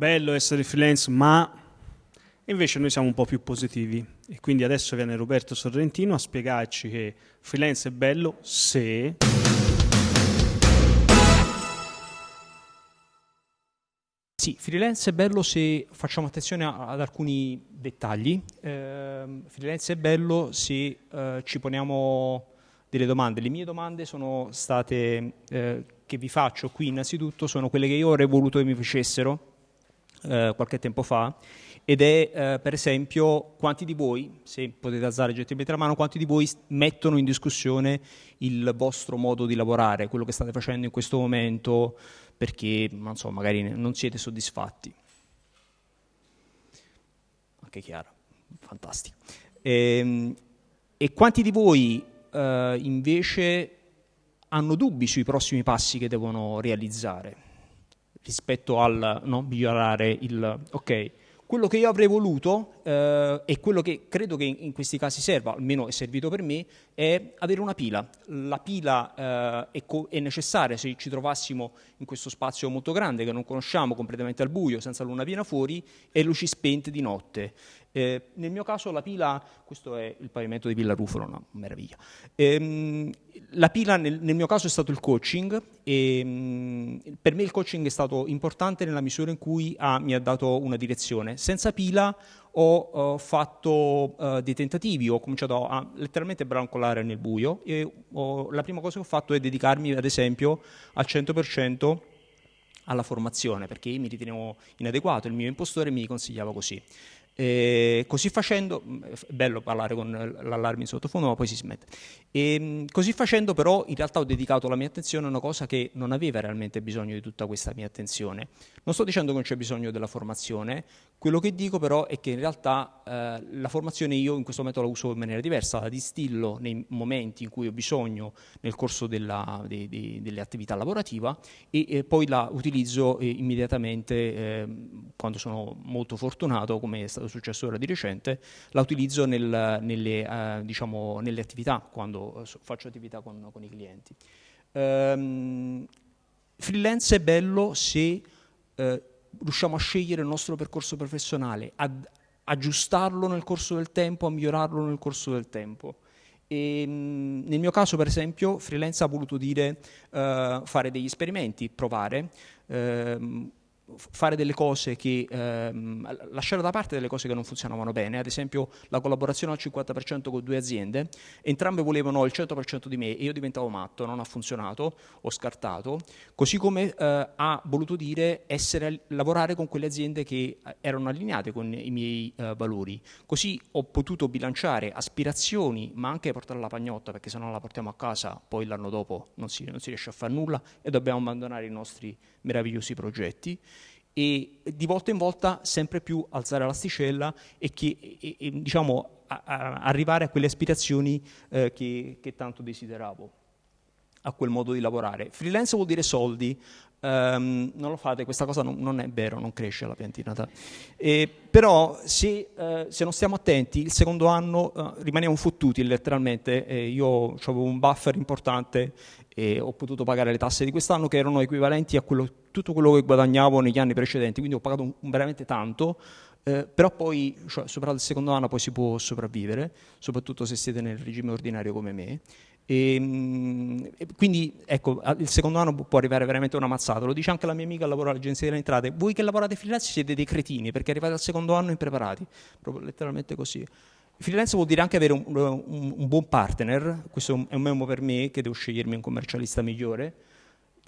bello essere freelance, ma invece noi siamo un po' più positivi e quindi adesso viene Roberto Sorrentino a spiegarci che freelance è bello se... Sì, freelance è bello se facciamo attenzione ad alcuni dettagli. Eh, freelance è bello se eh, ci poniamo delle domande. Le mie domande sono state, eh, che vi faccio qui innanzitutto, sono quelle che io avrei voluto che mi facessero eh, qualche tempo fa ed è eh, per esempio quanti di voi, se potete alzare gentilmente la mano, quanti di voi mettono in discussione il vostro modo di lavorare, quello che state facendo in questo momento, perché non so, magari non siete soddisfatti. Anche Chiara, fantastico. E, ehm, e quanti di voi eh, invece hanno dubbi sui prossimi passi che devono realizzare rispetto al no, migliorare il... Ok, quello che io avrei voluto eh, e quello che credo che in, questi casi serva, almeno è servito per me, è avere una pila. La pila eh, è, co- è, necessaria se ci trovassimo in questo spazio molto grande che non conosciamo, completamente al buio, senza luna piena fuori e luci spente di notte. Eh, nel mio caso la pila, questo è il pavimento di Villa Rufolo, una meraviglia. Ehm, la pila nel, nel, mio caso è stato il coaching e mh, mm, per me il coaching è stato importante nella misura in cui ha, mi ha dato una direzione. Senza pila ho, ho fatto uh, dei tentativi, ho cominciato a letteralmente brancolare nel buio e ho, la prima cosa che ho fatto è dedicarmi ad esempio al 100% alla formazione perché mi ritenevo inadeguato, il mio impostore mi consigliava così. E così facendo, è bello parlare con l'allarme in sottofondo, ma poi si smette. E mm, così facendo, però, in realtà ho dedicato la mia attenzione a una cosa che non aveva realmente bisogno di tutta questa mia attenzione. Non sto dicendo che non c'è bisogno della formazione, quello che dico però è che in realtà eh, la formazione io in questo momento la uso in maniera diversa, la distillo nei momenti in cui ho bisogno nel corso della, de, de, delle attività lavorative e, e poi la utilizzo eh, immediatamente eh, quando sono molto fortunato, come è stato successo ora di recente, la utilizzo nel, nelle, eh, diciamo, nelle, attività, quando faccio attività con, con i clienti. Um, freelance è bello se eh, riusciamo a scegliere il nostro percorso professionale, ad aggiustarlo nel corso del tempo, a migliorarlo nel corso del tempo. E, mh, nel mio caso, per esempio, freelance ha voluto dire uh, fare degli esperimenti, provare. Uh, fare delle cose che ehm, lasciare da parte delle cose che non funzionavano bene, ad esempio la collaborazione al 50% con due aziende, entrambe volevano il 100% di me e io diventavo matto, non ha funzionato, ho scartato, così come eh, ha voluto dire essere, lavorare con quelle aziende che eh, erano allineate con i miei eh, valori, così ho potuto bilanciare aspirazioni ma anche portare la pagnotta perché se non la portiamo a casa poi l'anno dopo non si, non si riesce a fare nulla e dobbiamo abbandonare i nostri meravigliosi progetti e di volta in volta sempre più alzare l'asticella e, che, e, e diciamo, a, a arrivare a quelle aspirazioni eh, che, che, tanto desideravo, a quel modo di lavorare. Freelance vuol dire soldi, um, non lo fate, questa cosa non, non, è vero, non cresce la piantina. E, però se, eh, se, non stiamo attenti, il secondo anno eh, rimaniamo fottuti letteralmente, eh, io avevo un buffer importante e ho potuto pagare le tasse di quest'anno che erano equivalenti a quello, tutto quello che guadagnavo negli anni precedenti, quindi ho pagato un, veramente tanto, eh, però poi, cioè, superato il secondo anno, poi si può sopravvivere, soprattutto se siete nel regime ordinario come me. E, ehm, e quindi, ecco, il secondo anno può arrivare veramente una mazzata. Lo dice anche la mia amica che lavora all'agenzia delle entrate. Voi che lavorate freelance siete dei cretini perché arrivate al secondo anno impreparati, proprio letteralmente così. Freelance vuol dire anche avere un, un, un, buon partner, questo è un memo per me che devo scegliermi un commercialista migliore.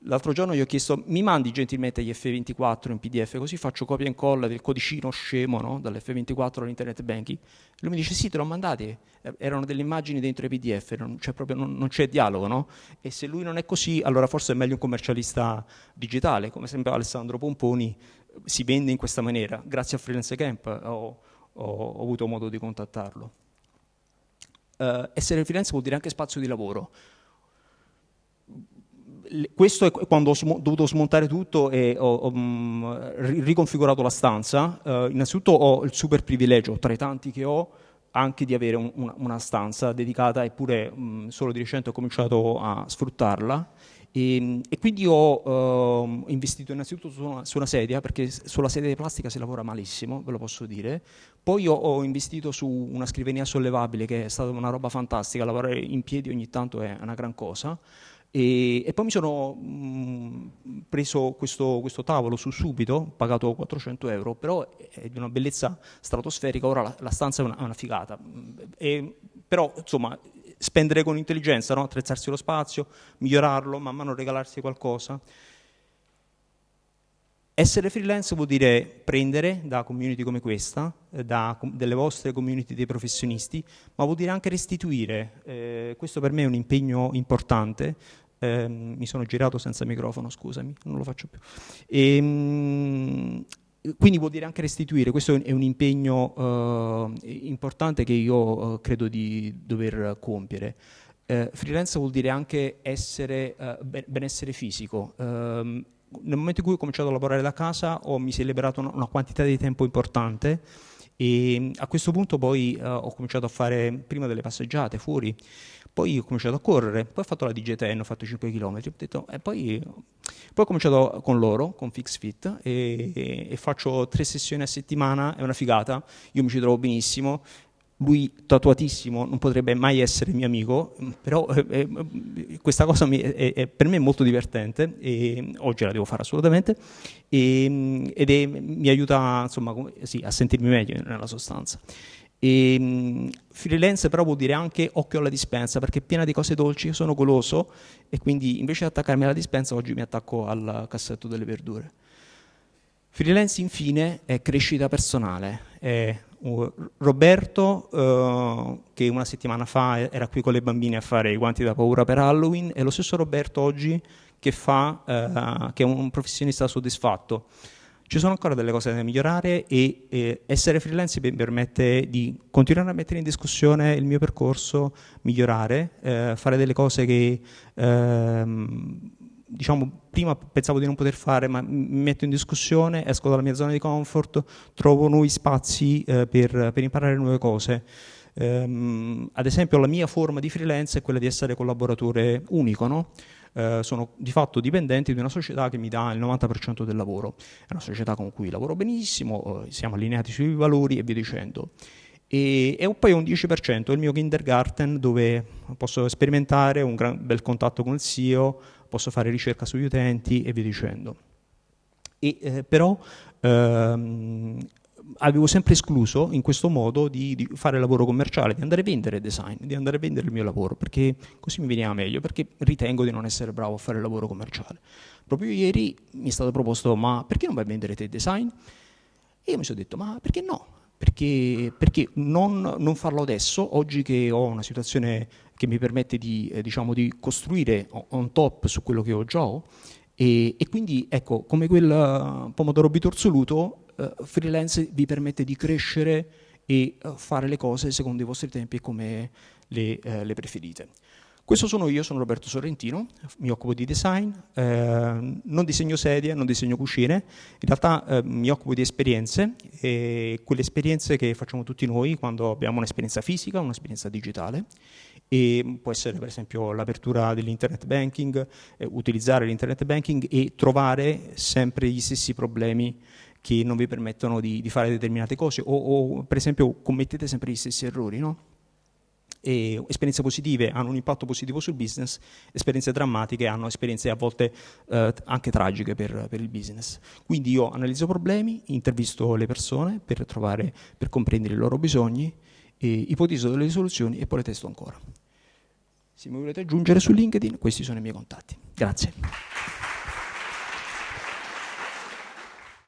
L'altro giorno gli ho chiesto, mi mandi gentilmente gli F24 in PDF, così faccio copia e incolla del codicino scemo no? dall'F24 all'internet banking. Lui mi dice sì, te l'ho mandati, erano delle immagini dentro i PDF, non c'è, proprio, non, non c'è dialogo, no? E se lui non è così, allora forse è meglio un commercialista digitale, come sempre Alessandro Pomponi si vende in questa maniera, grazie a Freelance Camp. Ho, ho, ho avuto modo di contattarlo. Uh, essere freelance vuol dire anche spazio di lavoro. Questo è quando ho dovuto smontare tutto e ho, ho um, riconfigurato la stanza. Uh, innanzitutto ho il super privilegio, tra i tanti che ho, anche di avere un, una, una, stanza dedicata, eppure um, solo di recente ho cominciato a sfruttarla E, e quindi ho uh, investito innanzitutto su una, su una, sedia, perché sulla sedia di plastica si lavora malissimo, ve lo posso dire. Poi ho, ho, investito su una scrivania sollevabile, che è stata una roba fantastica, lavorare in piedi ogni tanto è una gran cosa. E, e poi mi sono mh, preso questo, questo, tavolo su subito, pagato 400 euro, però è di una bellezza stratosferica, ora la, la stanza è una, una figata. E, però insomma spendere con intelligenza, no? attrezzarsi lo spazio, migliorarlo, man mano regalarsi qualcosa. Essere freelance vuol dire prendere da community come questa, da delle vostre community dei professionisti, ma vuol dire anche restituire. Eh, questo per me è un impegno importante, eh, mi sono girato senza microfono, scusami, non lo faccio più. E, ehm, quindi vuol dire anche restituire, questo è un impegno eh, importante che io eh, credo di dover compiere. Eh, freelance vuol dire anche essere, eh, benessere fisico. Ehm, nel momento in cui ho cominciato a lavorare da casa ho, mi si è liberato una, una quantità di tempo importante e a questo punto poi uh, ho cominciato a fare prima delle passeggiate fuori, poi ho cominciato a correre, poi ho fatto la DGTN, ho fatto 5 km, detto, e poi, poi, ho cominciato con loro, con FixFit, e, e, e faccio tre sessioni a settimana, è una figata, io mi ci trovo benissimo, lui tatuatissimo non potrebbe mai essere mio amico, però eh, eh, questa cosa mi, è, è, per me è molto divertente e oggi la devo fare assolutamente e, ed è, mi aiuta insomma, sì, a sentirmi meglio nella sostanza. E, freelance però vuol dire anche occhio alla dispensa perché è piena di cose dolci, io sono goloso e quindi invece di attaccarmi alla dispensa oggi mi attacco al cassetto delle verdure. Freelance infine è crescita personale, è Roberto, eh, che una settimana fa era qui con le bambine a fare i guanti da paura per Halloween, è lo stesso Roberto oggi che, fa, eh, che è un professionista soddisfatto. Ci sono ancora delle cose da migliorare e eh, essere freelance mi permette di continuare a mettere in discussione il mio percorso, migliorare, eh, fare delle cose che ehm, diciamo, prima pensavo di non poter fare, ma mi metto in discussione, esco dalla mia zona di comfort, trovo nuovi spazi eh, per, per, imparare nuove cose. Um, ad esempio la mia forma di freelance è quella di essere collaboratore unico, no? uh, sono di fatto dipendente di una società che mi dà il 90% del lavoro, è una società con cui lavoro benissimo, uh, siamo allineati sui valori e via dicendo. E, e poi un 10% è il mio kindergarten dove posso sperimentare un gran, bel contatto con il CEO, posso fare ricerca sugli utenti e via dicendo. E, eh, però ehm, avevo sempre escluso in questo modo di, di, fare lavoro commerciale, di andare a vendere design, di andare a vendere il mio lavoro, perché così mi veniva meglio, perché ritengo di non essere bravo a fare lavoro commerciale. Proprio ieri mi è stato proposto, ma perché non vai a vendere te design? E io mi sono detto, ma perché no? Perché, perché non, non, farlo adesso, oggi che ho una situazione che mi permette di, eh, diciamo, di costruire on top su quello che ho già ho, e, e quindi ecco, come quel uh, pomodoro bitorzoluto, uh, freelance vi permette di crescere e uh, fare le cose secondo i vostri tempi e come le, le preferite. Questo sono io, sono Roberto Sorrentino, mi occupo di design, eh, non disegno sedie, non disegno cucine, in realtà eh, mi occupo di esperienze, e quelle esperienze che facciamo tutti noi quando abbiamo un'esperienza fisica, un'esperienza digitale, e può essere per esempio l'apertura dell'internet banking, eh, utilizzare l'internet banking e trovare sempre gli stessi problemi che non vi permettono di, di fare determinate cose o, o, per esempio commettete sempre gli stessi errori, no? E esperienze positive hanno un impatto positivo sul business, esperienze drammatiche hanno esperienze a volte eh, anche tragiche per, per, il business. Quindi io analizzo problemi, intervisto le persone per, trovare, per comprendere i loro bisogni, ipotizzo delle soluzioni e poi le testo ancora. Se mi volete aggiungere su LinkedIn, questi sono i miei contatti. Grazie.